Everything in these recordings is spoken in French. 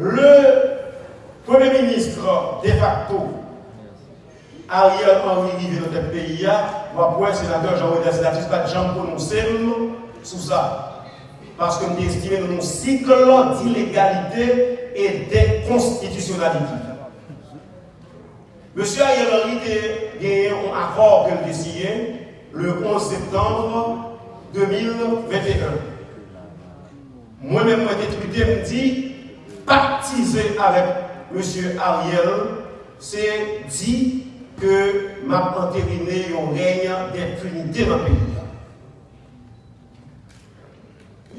le Premier ministre de facto, Ariel Henry rive dans notre pays, moi, le sénateur Jean-Roger Sénatus, pas de gens prononcé sur ça. Parce que nous estimons un cycle d'illégalité et d'inconstitutionnalité. Monsieur Ariel Henry a gagné un accord qu'il a signé le 11 septembre 2021. Moi-même, je me dit, pactiser avec M. Ariel, c'est dit que m'a entériné un règne d'impunité dans le pays.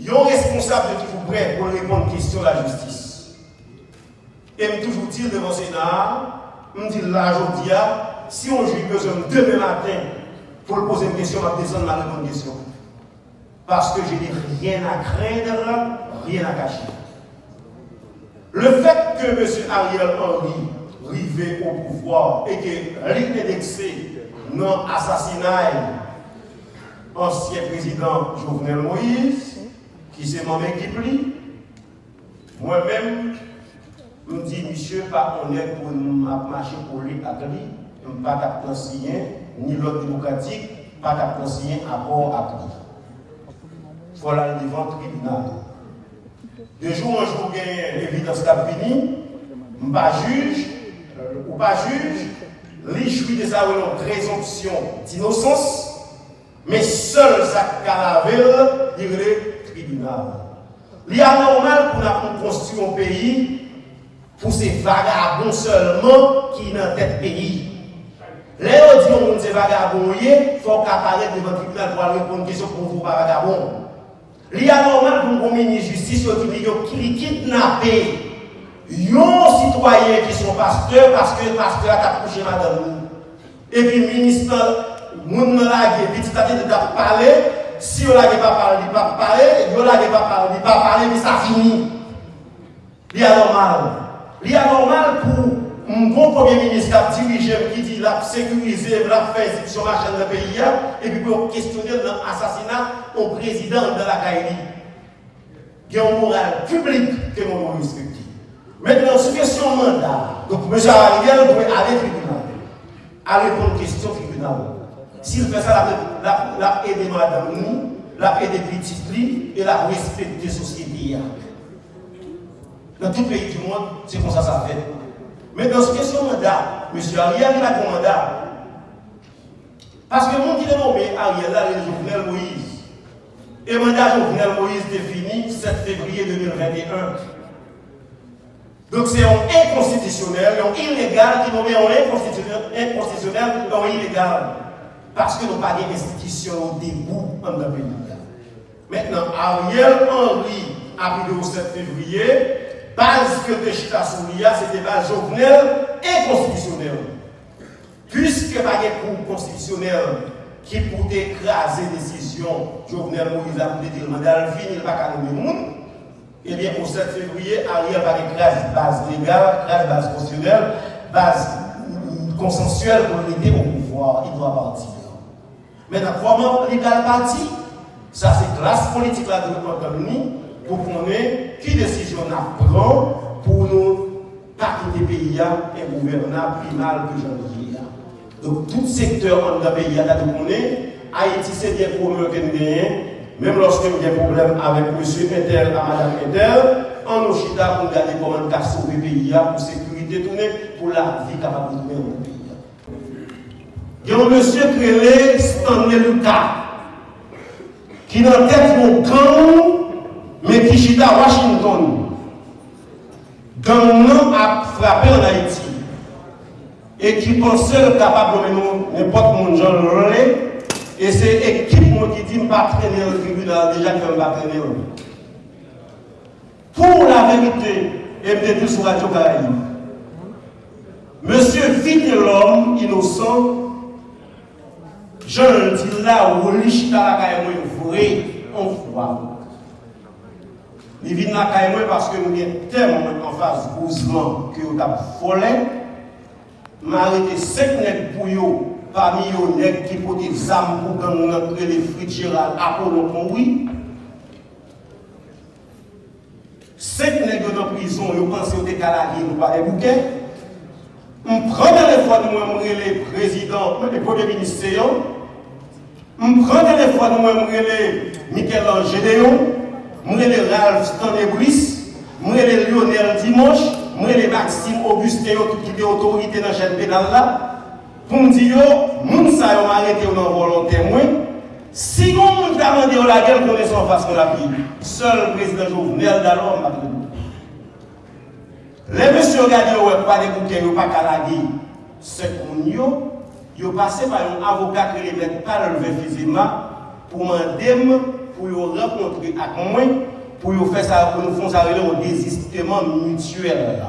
Un responsable qui vous prêt pour répondre aux questions de la justice. Et me toujours dire devant le Sénat, me dit là, je si on joue besoin demain matin pour poser une question, on va descendre la bonne question. Parce que je n'ai rien à craindre, rien à cacher. Le fait que M. Ariel Henry rivé au pouvoir et que l'indexé dans l'assassinat ancien président Jovenel Moïse, qui s'est mon équipe, moi-même, je me dis, monsieur, pas honnête pour marcher pour lui à lui, pas d'apprendre ni l'autre démocratique, pas d'apprendre accord à lui. Il faut aller devant le tribunal. De jour en jour, il y a l'évidence fini, je pas juge, ou pas juge, les jouit de présomption d'innocence, mais seul sa calavelle, il tribunal. Il est anormal pour construire un pays pour ces vagabonds seulement qui dans tête pays. Les gens disent vagabonds, il faut qu'apparaître devant le tribunal pour répondre à une question pour vous, vagabonds. Il est anormal pour un ministre de justice qui kidnappé Yon citoyen qui sont pasteurs parce que le pasteur a couché madame Et puis le ministre, moun la petit à de parler, si on n'a pas parlé, il pas parler, on n'a pas parlé, il pas parler, mais ça finit. Il est anormal. Il est anormal pour un bon premier ministre qui dit la sécuriser, la faire institution machin dans le pays, et puis pour questionner l'assassinat au président de la Kaili. Il y a un moral public que nous devons respecter. Maintenant, sur question mandat, donc M. Ariel doit aller au tribunal, aller répondre aux questions tribunal. S'il fait ça, la aider madame nous, la aider petit et la respecter société. Dans tout pays du monde, c'est comme ça ça fait. Mais dans cette question mandat, M. Ariel il a un mandat. Parce que monde qui est nommé Ariel, là, est Jovenel Moïse. Et le mandat Jovenel Moïse défini 7 février 2021. Donc c'est un inconstitutionnel, un illégal qui met en inconstitutionnel, inconstitutionnel en illégal. Parce que nous pas d'institution debout le pays. Maintenant, Ariel Henry, à le 7 février, base que de Chita Soulia, c'était base jovenel inconstitutionnel. Puisque pas de cours constitutionnel qui pour écraser décision, Jovenel Moïse a dit le mandat, il va pas le monde. Eh bien, au 7 février, Ariel va une base légale, grâce base constitutionnelle, base consensuelle pour l'aider au pouvoir. Il doit partir. Maintenant, comment légal parti Ça, c'est classe politique là de l'autonomie pour qu'on ait qui décision on prend pour nous quitter le pays et gouvernement primal que j'en dis. Donc, tout secteur dans le pays, est Haïti, c'est bien pour nous que nous même lorsque y a des problèmes avec M. Intel à Mme Intel, en Oshita, on regarde comment on a sauvé le pays pour sécurité tournée, pour la vie capable de tourner dans le pays. Il y a un monsieur créé Stanley Lucas, qui n'a tête mon gang, mais qui à Washington. Gang a frappé en Haïti. Et qui pensait capable de mener n'importe mon genre et c'est l'équipe qui dit ne pas traîner au tribunal, déjà je ne pas traîner. Pour la vérité, et me dit sur Radio Caraïbe, Monsieur vite l'homme innocent, je le dis là où l'Ichita la Caraïbe vrai, on voit. Il vient la Caraïbe parce que nous avons tellement en face bousement que nous avons volé. Je arrêté 5 nègres pour eux parmi eux qui portent des armes pour qu'on entre les frites Gérald Apollon oui. Cinq nègres dans prison, ils pensent côté Kalagi, nous pas des bouquets. Je prends téléphone, moi, je le président, le premier ministre, je prends téléphone, moi, je Michel-Ange je le Ralph Stanley Brice, je le Lionel Dimanche, je le Maxime Augustin, qui est autorité dans la chaîne pénale là, pour me dire, moun sa yo arrêté dans volonté moi. Si on t'a demandé la guerre, qu'on est sans face qu'on la vie. Seul président Jovenel d'alors m'a les messieurs regardent, ouais, pas des bouquets, pas qu'à la C'est qu'on y a passé par un avocat qui les met pas levé physiquement pour m'aider, pour rencontrer avec moi, pour faire ça, pour nous faire ça au désistement mutuel.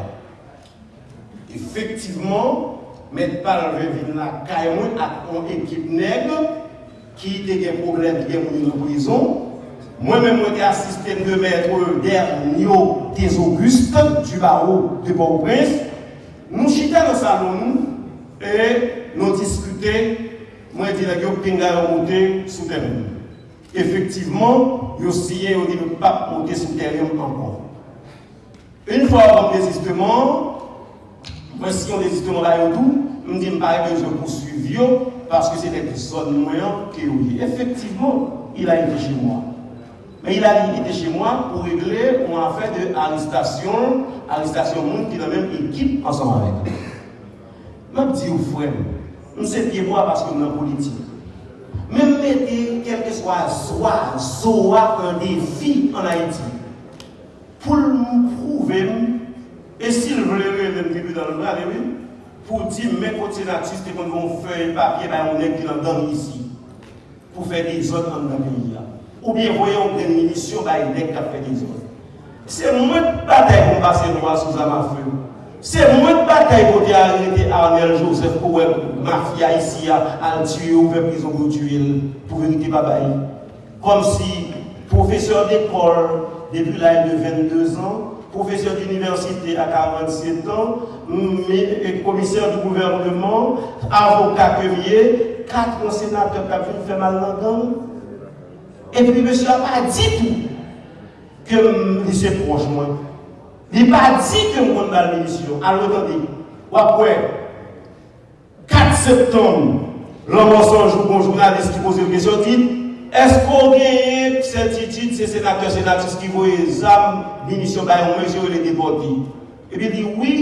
Effectivement, mettre pas levé là, avec une équipe nègre qui a des problèmes, qui ont en prison. Moi-même, j'ai assisté de maître dernier des Augustes du barreau de Port-au-Prince. Nous chita dans le salon et nous discuté. Moi, je dis que Pinga monté sous terrain. Effectivement, il y a que pas monter sous terrain encore. Une fois avant le désistement, moi, si on désistement là, tout, je me dis que je poursuivre parce que c'était une zone moyenne qui est Effectivement, il a été chez moi. Mais il a été chez moi pour régler une affaire d'arrestation, arrestation monde qui est dans la même équipe ensemble avec. Je dis aux frères, nous sommes moi parce que nous sommes politique. Même mettez, quel que soit soit, soit un défi en Haïti, pour nous prouver, et s'il voulait le début dans le bras, pour dire, natifs, c'est qu'on va faire un papier, ben, on est qui dans ici, pour faire des autres dans le pays ou bien voyons des munitions, bah, il est qui fait des autres. C'est moins de bataille qu'on passe noir sous la mafia. C'est moins de bataille pour arrêter Arnel Joseph pour mafia ici à tuer ou prison pour tuer pour vérité babaye. Comme si professeur d'école depuis l'âge de 22 ans, professeur d'université à 47 ans, commissaire du gouvernement, avocat quevier, quatre sénateurs qui ont fait mal dans et puis, monsieur n'a pas dit tout que suis proche moi. Li pa di ke m kon nan l'emisyon, an lo tande, wapwe, 4 septembre, l'anman sanjou bon jounalist ki pose l'kesyon dit, esko genye sentitit se senakter senatis ki voye zam, minisyon bayon mwenje ou le debodi? Ebi di, oui,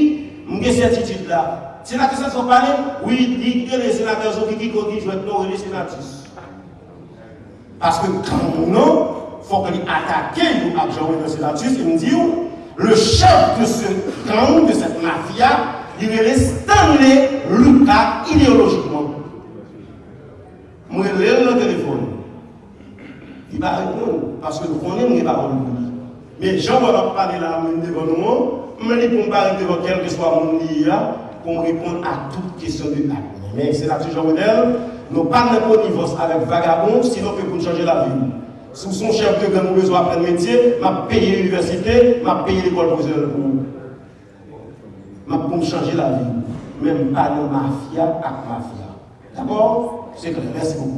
mwenye sentitit la. Senatis sa son pale? Oui, di ke le senatis ou ki ki kondi jwet nou rele senatis. Paske kan nou nou, fok li atake yon akjouwe de senatis, yon di ou, le chef de ce gang, de cette mafia, il est Stanley Lucas idéologiquement. Moi, je l'ai le téléphone. Il va répondre parce que nous connaissons les paroles. Mais Jean va parler là devant nous, dis qu'on parle devant quel que soit mon lien, qu'on réponde à toute question de l'acte. Mais c'est là toujours modèle. Nous pas de connivence avec vagabond, sinon que pour changer la vie. Sous son chef de gang, besoin d'apprendre métier, m'a payé l'université, m'a payé l'école pour m'a pour changer la vie. Même pas de mafia avec mafia. D'accord? C'est clair. Merci beaucoup.